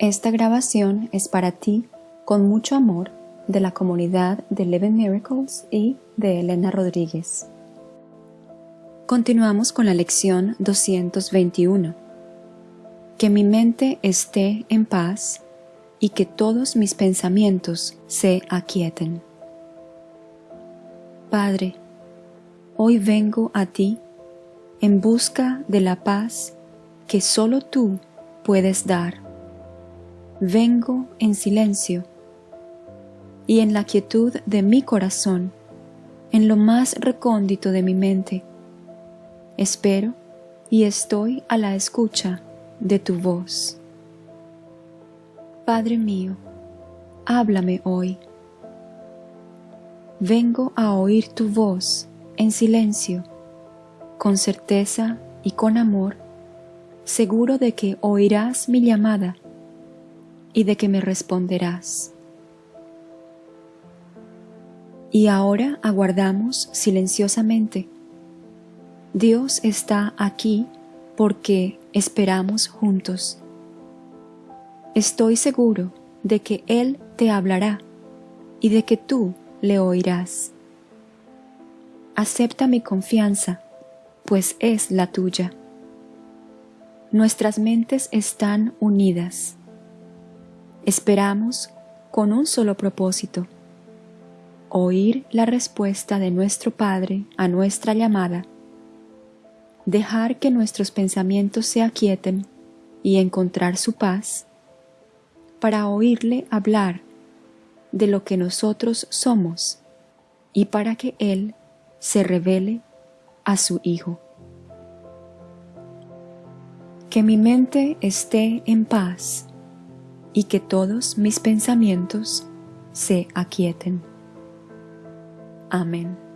Esta grabación es para ti con mucho amor de la comunidad de Eleven Miracles y de Elena Rodríguez. Continuamos con la lección 221. Que mi mente esté en paz y que todos mis pensamientos se aquieten. Padre, hoy vengo a ti en busca de la paz que solo tú puedes dar. Vengo en silencio y en la quietud de mi corazón, en lo más recóndito de mi mente. Espero y estoy a la escucha de tu voz. Padre mío, háblame hoy. Vengo a oír tu voz en silencio, con certeza y con amor, seguro de que oirás mi llamada y de que me responderás. Y ahora aguardamos silenciosamente. Dios está aquí porque esperamos juntos. Estoy seguro de que Él te hablará y de que tú le oirás. Acepta mi confianza, pues es la tuya. Nuestras mentes están unidas. Esperamos con un solo propósito oír la respuesta de nuestro Padre a nuestra llamada, dejar que nuestros pensamientos se aquieten y encontrar su paz, para oírle hablar de lo que nosotros somos y para que Él se revele a su Hijo. Que mi mente esté en paz y que todos mis pensamientos se aquieten. Amén.